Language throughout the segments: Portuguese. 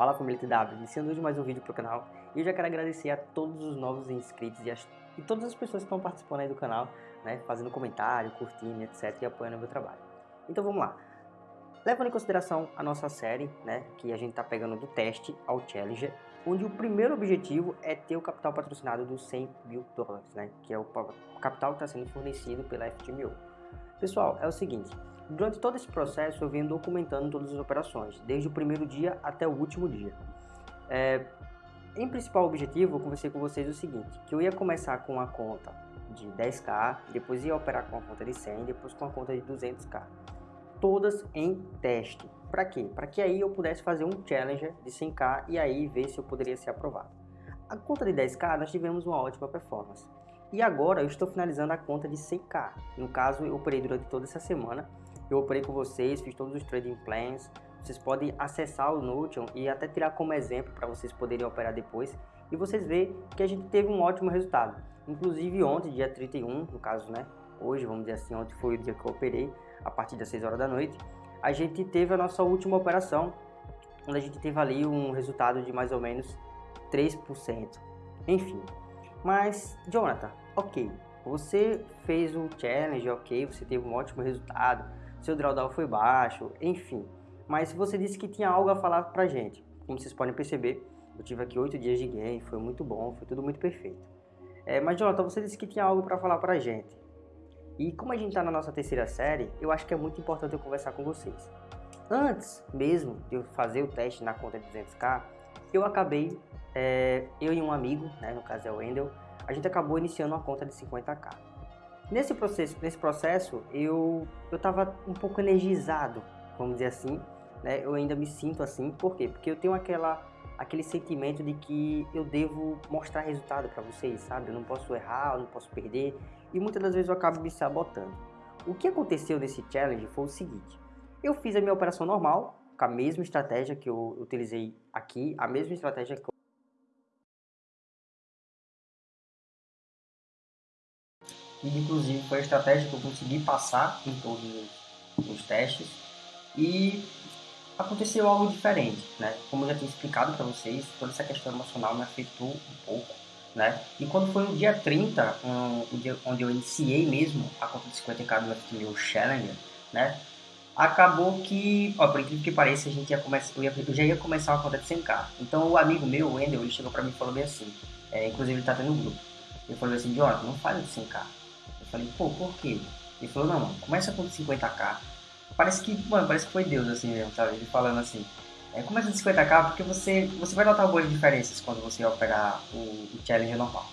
Fala família TW, iniciando mais um vídeo pro canal e eu já quero agradecer a todos os novos inscritos e, as, e todas as pessoas que estão participando aí do canal, né, fazendo comentário, curtindo, etc e apoiando o meu trabalho. Então vamos lá. Levando em consideração a nossa série, né, que a gente tá pegando do teste ao Challenger, onde o primeiro objetivo é ter o capital patrocinado dos 100 mil dólares, né, que é o capital que está sendo fornecido pela FTMO. Pessoal, é o seguinte, Durante todo esse processo eu venho documentando todas as operações, desde o primeiro dia até o último dia. É, em principal objetivo, eu conversei com vocês o seguinte, que eu ia começar com uma conta de 10k, depois ia operar com uma conta de 100, depois com uma conta de 200k. Todas em teste. Para quê? Para que aí eu pudesse fazer um challenger de 100k e aí ver se eu poderia ser aprovado. A conta de 10k nós tivemos uma ótima performance. E agora eu estou finalizando a conta de 100k. No caso, eu operei durante toda essa semana eu operei com vocês, fiz todos os trading plans. Vocês podem acessar o Notion e até tirar como exemplo para vocês poderem operar depois. E vocês verem que a gente teve um ótimo resultado. Inclusive ontem, dia 31, no caso, né? Hoje, vamos dizer assim, ontem foi o dia que eu operei, a partir das 6 horas da noite. A gente teve a nossa última operação, onde a gente teve ali um resultado de mais ou menos 3%. Enfim, mas, Jonathan, ok, você fez o challenge, ok, você teve um ótimo resultado, seu drawdown foi baixo, enfim. Mas você disse que tinha algo a falar pra gente. Como vocês podem perceber, eu tive aqui 8 dias de game, foi muito bom, foi tudo muito perfeito. É, mas Jonathan, você disse que tinha algo para falar pra gente. E como a gente tá na nossa terceira série, eu acho que é muito importante eu conversar com vocês. Antes mesmo de eu fazer o teste na conta de 200k, eu acabei, é, eu e um amigo, né, no caso é o Wendel, a gente acabou iniciando uma conta de 50k. Nesse processo, nesse processo eu eu estava um pouco energizado, vamos dizer assim, né? Eu ainda me sinto assim, por quê? Porque eu tenho aquela aquele sentimento de que eu devo mostrar resultado para vocês, sabe? Eu não posso errar, eu não posso perder e muitas das vezes eu acabo me sabotando. O que aconteceu nesse challenge foi o seguinte: eu fiz a minha operação normal, com a mesma estratégia que eu utilizei aqui, a mesma estratégia que e inclusive foi a estratégia que eu consegui passar em todos os testes e aconteceu algo diferente, né? Como eu já tinha explicado para vocês, toda essa questão emocional me afetou um pouco, né? E quando foi no dia 30, um, o dia onde eu iniciei mesmo a conta de 50k do FTMO Challenger, né? Acabou que, ó, por incrível que pareça, a gente ia começar, eu, ia, eu já ia começar uma conta de 100k. Então o amigo meu, o Wendel, ele chegou para mim e falou bem assim, é, inclusive ele tá tendo um grupo. Ele falou assim, Jonathan, não faz de 100k Falei, pô, por quê? Ele falou, não, mano, começa com 50k. Parece que, mano, parece que foi Deus assim mesmo, sabe? Ele falando assim. É, começa de 50k porque você, você vai notar algumas diferenças quando você operar o, o challenge normal.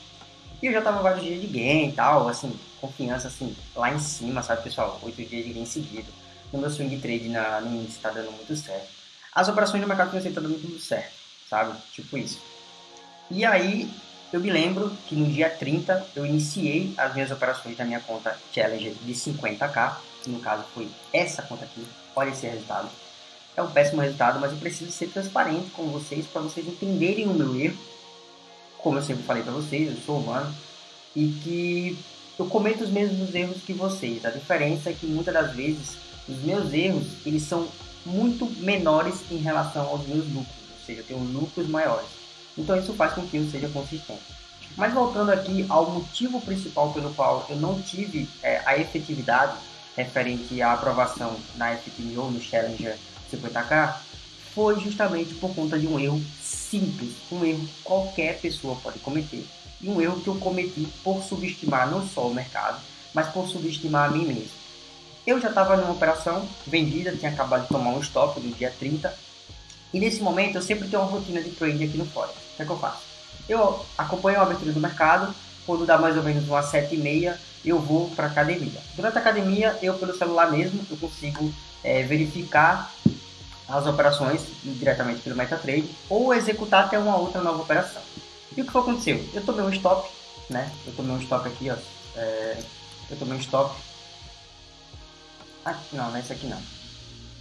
E eu já tava vários dias de game e tal, assim, confiança assim, lá em cima, sabe, pessoal? Oito dias de game seguido. No meu swing trade na, no índice tá dando muito certo. As operações no mercado financeiro tá dando muito certo, sabe? Tipo isso. E aí, eu me lembro que no dia 30 eu iniciei as minhas operações da minha conta Challenger de 50k, que no caso foi essa conta aqui, olha esse resultado. É um péssimo resultado, mas eu preciso ser transparente com vocês para vocês entenderem o meu erro. Como eu sempre falei para vocês, eu sou humano e que eu cometo os mesmos erros que vocês. A diferença é que muitas das vezes os meus erros eles são muito menores em relação aos meus lucros, ou seja, eu tenho lucros maiores. Então isso faz com que eu seja consistente. Mas voltando aqui ao motivo principal pelo qual eu não tive é, a efetividade referente à aprovação na FTMO, no Challenger 50K, foi justamente por conta de um erro simples, um erro que qualquer pessoa pode cometer, e um erro que eu cometi por subestimar não só o mercado, mas por subestimar a mim mesmo. Eu já estava numa operação vendida, tinha acabado de tomar um stop no dia 30, e nesse momento eu sempre tenho uma rotina de trade aqui no fórum. O que é que eu faço? Eu acompanho a abertura do mercado, quando dá mais ou menos umas 7 e meia, eu vou para academia. Durante a academia, eu pelo celular mesmo, eu consigo é, verificar as operações diretamente pelo MetaTrader ou executar até uma outra nova operação. E o que aconteceu? Eu tomei um stop, né? Eu tomei um stop aqui, ó. É, eu tomei um stop. Ah, não, não é esse aqui não.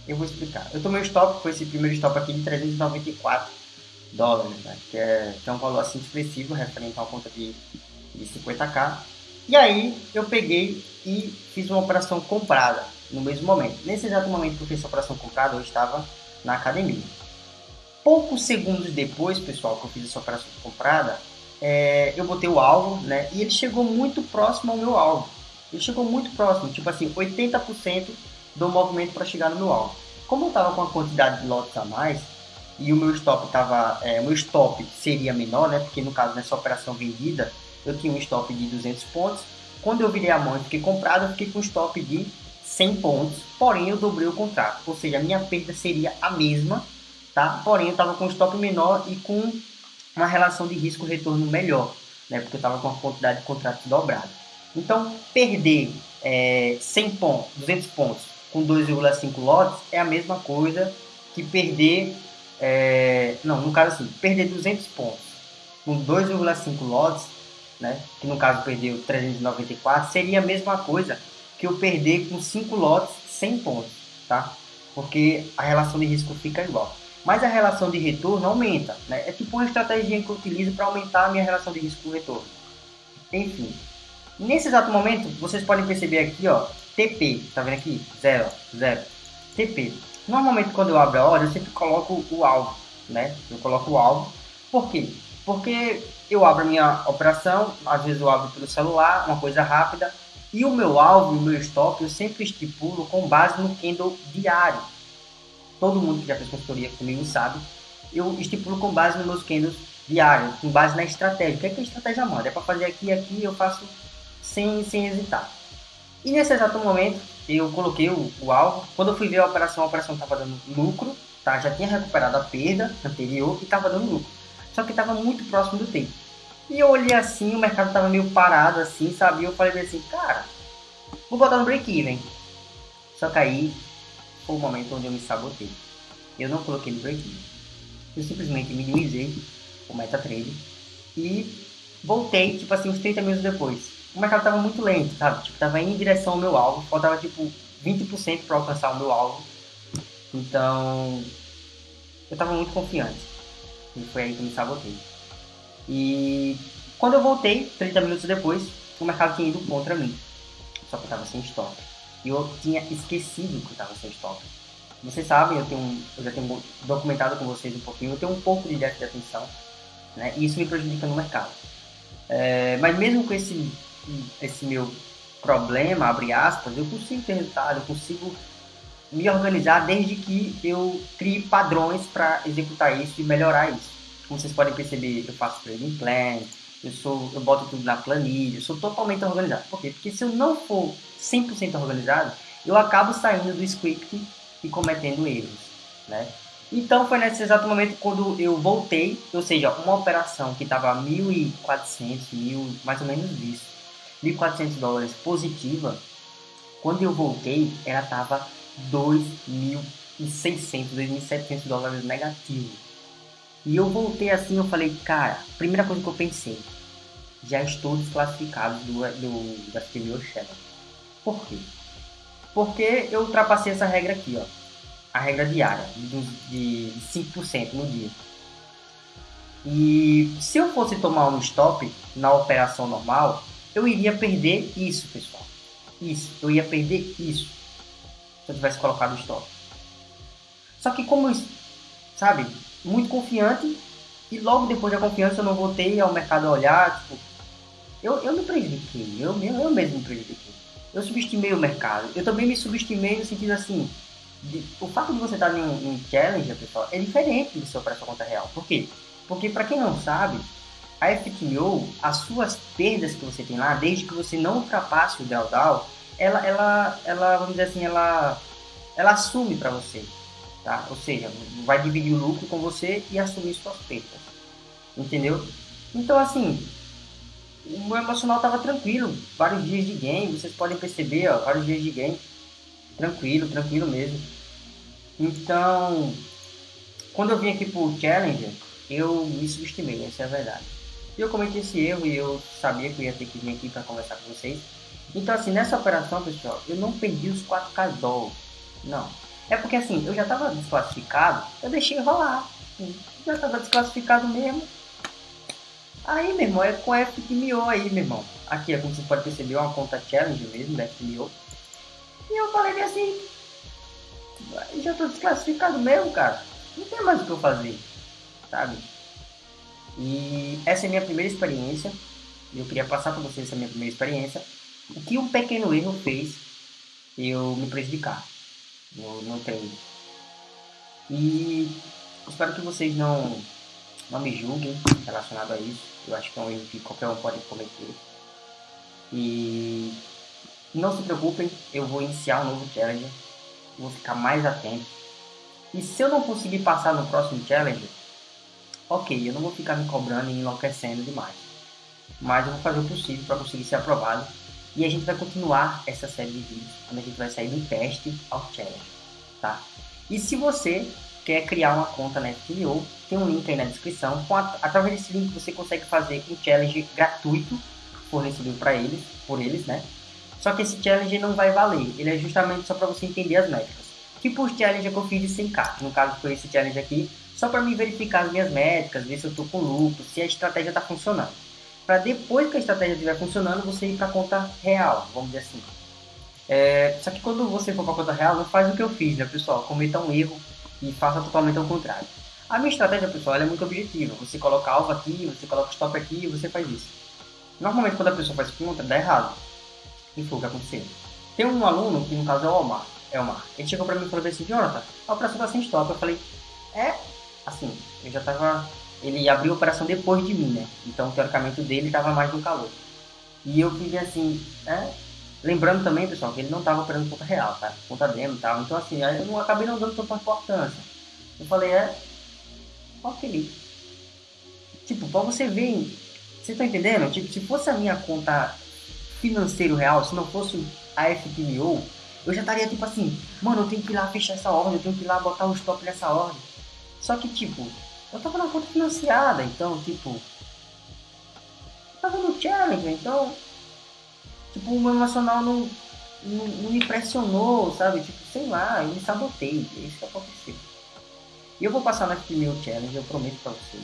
Eu vou explicar. Eu tomei um stop, foi esse primeiro stop aqui de 394 dólares, né? que, é, que é um valor assim expressivo referente a uma conta de, de 50k. E aí eu peguei e fiz uma operação comprada no mesmo momento. Nesse exato momento que eu fiz essa operação comprada, eu estava na academia. poucos segundos depois, pessoal, que eu fiz essa operação comprada, é, eu botei o alvo, né? E ele chegou muito próximo ao meu alvo. Ele chegou muito próximo, tipo assim, 80% do movimento para chegar no meu alvo. Como eu estava com a quantidade de lotes a mais e o meu stop tava, é, meu stop seria menor, né? Porque no caso nessa operação vendida eu tinha um stop de 200 pontos. Quando eu virei a mão e fiquei comprado, eu fiquei com um stop de 100 pontos, porém eu dobrei o contrato, ou seja, a minha perda seria a mesma, tá? Porém eu estava com um stop menor e com uma relação de risco-retorno melhor, né? Porque eu estava com a quantidade de contratos dobrada. Então, perder é, 100 pontos, 200 pontos com 2,5 lotes é a mesma coisa que perder, é, não, no caso assim, perder 200 pontos com 2,5 lotes, né? Que no caso perdeu 394, seria a mesma coisa que eu perder com 5 lotes 100 pontos, tá? Porque a relação de risco fica igual. Mas a relação de retorno aumenta, né? É tipo uma estratégia que eu utilizo para aumentar a minha relação de risco-retorno. Enfim, nesse exato momento, vocês podem perceber aqui, ó, TP, tá vendo aqui? Zero, zero. TP. Normalmente quando eu abro a ordem, eu sempre coloco o alvo, né? Eu coloco o alvo. Por quê? Porque eu abro a minha operação, às vezes eu abro pelo celular, uma coisa rápida, e o meu alvo, o meu stop, eu sempre estipulo com base no candle diário. Todo mundo que já fez consultoria comigo sabe. Eu estipulo com base nos meus candles diários, com base na estratégia. O que, é que a estratégia manda? É para fazer aqui e aqui, eu faço sem, sem hesitar. E nesse exato momento, eu coloquei o, o alvo. Quando eu fui ver a operação, a operação estava dando lucro, tá? já tinha recuperado a perda anterior e estava dando lucro. Só que estava muito próximo do tempo. E eu olhei assim, o mercado tava meio parado assim, sabe? Eu falei assim, cara, vou botar no break-even. Só que aí foi o momento onde eu me sabotei. Eu não coloquei no break-even. Eu simplesmente minimizei o MetaTrader e voltei, tipo assim, uns 30 minutos depois. O mercado tava muito lento, sabe? Tipo, tava indo em direção ao meu alvo, faltava tipo 20% para alcançar o meu alvo. Então, eu tava muito confiante. E foi aí que eu me sabotei. E quando eu voltei, 30 minutos depois, o mercado tinha ido contra mim. Só que eu estava sem stop. E eu tinha esquecido que eu estava sem stop. Vocês sabem, eu, tenho, eu já tenho documentado com vocês um pouquinho, eu tenho um pouco de déficit de atenção. Né? E isso me prejudica no mercado. É, mas mesmo com esse, esse meu problema, abre aspas, eu consigo ter resultado, eu consigo me organizar desde que eu crie padrões para executar isso e melhorar isso. Como vocês podem perceber, eu faço trading plan, eu, sou, eu boto tudo na planilha, eu sou totalmente organizado. Por quê? Porque se eu não for 100% organizado, eu acabo saindo do script e cometendo erros, né? Então foi nesse exato momento quando eu voltei, ou seja, uma operação que estava 1.400, mil, mais ou menos isso, 1.400 dólares positiva, quando eu voltei, ela estava 2.600, 2.700 dólares negativo. E eu voltei assim, eu falei, cara, primeira coisa que eu pensei, já estou desclassificado do, do da Premier Shadow. Por quê? Porque eu ultrapassei essa regra aqui, ó. A regra diária, de, de 5% no dia. E se eu fosse tomar um stop na operação normal, eu iria perder isso, pessoal. Isso, eu ia perder isso. Se eu tivesse colocado o stop. Só que como, sabe, muito confiante e logo depois da confiança eu não voltei ao mercado a olhar, tipo, eu, eu me prejudiquei, eu, eu, eu mesmo me prejudiquei. Eu subestimei o mercado. Eu também me subestimei no sentido assim, de, o fato de você estar em um, em challenge, pessoal, é diferente do seu preço conta real. Por quê? Porque para quem não sabe, a FTMO, as suas perdas que você tem lá, desde que você não ultrapasse o drawdown, ela, ela, ela, vamos dizer assim, ela, ela assume para você tá? Ou seja, vai dividir o lucro com você e assumir suas perdas, entendeu? Então, assim, o meu emocional tava tranquilo, vários dias de game, vocês podem perceber, ó, vários dias de game, tranquilo, tranquilo mesmo. Então, quando eu vim aqui pro Challenger, eu me subestimei, essa é a verdade. E eu cometi esse erro e eu sabia que eu ia ter que vir aqui para conversar com vocês. Então, assim, nessa operação, pessoal, eu não perdi os 4K dólares. Não, é porque assim, eu já estava desclassificado, eu deixei rolar. Já estava desclassificado mesmo. Aí, meu irmão, é com a FTMO aí, meu irmão. Aqui, é como você pode perceber, é uma conta challenge mesmo da FTMO. E eu falei assim, já estou desclassificado mesmo, cara. Não tem mais o que eu fazer. sabe? E essa é a minha primeira experiência. Eu queria passar para vocês essa minha primeira experiência. O que um pequeno erro fez eu me prejudicar no, no treino. E espero que vocês não, não me julguem relacionado a isso. Eu acho que é um erro que qualquer um pode cometer. E não se preocupem, eu vou iniciar um novo challenge. Vou ficar mais atento. E se eu não conseguir passar no próximo challenge, ok, eu não vou ficar me cobrando e enlouquecendo demais. Mas eu vou fazer o possível para conseguir ser aprovado. E a gente vai continuar essa série de vídeos, quando a gente vai sair do teste ao challenge, tá? E se você quer criar uma conta na FTO, tem um link aí na descrição. A, através desse link você consegue fazer um challenge gratuito fornecido para eles, por eles, né? Só que esse challenge não vai valer, ele é justamente só para você entender as métricas. Tipo o challenge que eu fiz de 100k, no caso foi esse challenge aqui, só para me verificar as minhas métricas, ver se eu estou com lucro, se a estratégia está funcionando. Para depois que a estratégia estiver funcionando, você ir para a conta real, vamos dizer assim. É, só que quando você for para a conta real, não faz o que eu fiz, né, pessoal? Cometa um erro e faça totalmente ao contrário. A minha estratégia, pessoal, é muito objetiva. Você coloca alvo aqui, você coloca stop aqui e você faz isso. Normalmente, quando a pessoa faz conta, dá errado. E foi o que aconteceu. Tem um aluno, que no caso é o Omar. É Omar. Ele chegou pra mim e falou assim, Jonathan, a operação tá sem stop. Eu falei, é? Assim, eu já tava... Ele abriu a operação depois de mim, né? Então, teoricamente, o dele tava mais no calor. E eu fiquei assim, é? Lembrando também, pessoal, que ele não tava operando conta real, tá? Conta demo e tal. Então, assim, eu não, acabei não dando tanta importância. Eu falei, é? Ok. Tipo, pra você ver... Você tá entendendo? Tipo, se fosse a minha conta financeiro real, se não fosse a FTMO, eu já estaria tipo assim, mano, eu tenho que ir lá fechar essa ordem, eu tenho que ir lá botar o stop nessa ordem. Só que tipo, eu tava na conta financiada, então tipo, eu tava no challenge, então, tipo, o meu emocional não, não, não me pressionou, sabe? Tipo, sei lá, eu me sabotei, é isso que aconteceu. E eu vou passar na FTMO Challenge, eu prometo pra vocês.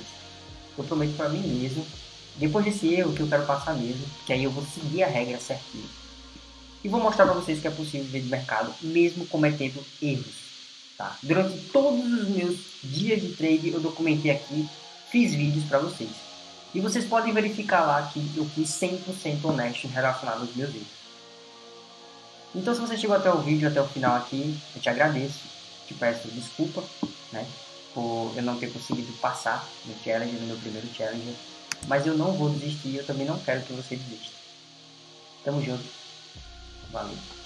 Eu prometo pra mim mesmo depois desse erro que eu quero passar mesmo, que aí eu vou seguir a regra certinho. E vou mostrar para vocês que é possível viver de mercado mesmo cometendo erros. Tá? Durante todos os meus dias de trade eu documentei aqui, fiz vídeos para vocês. E vocês podem verificar lá que eu fui 100% honesto relacionado aos meus erros. Então se você chegou até o vídeo, até o final aqui, eu te agradeço, te peço desculpa, né, por eu não ter conseguido passar no challenge, no meu primeiro challenge mas eu não vou desistir, eu também não quero que você desista. Tamo junto. Valeu.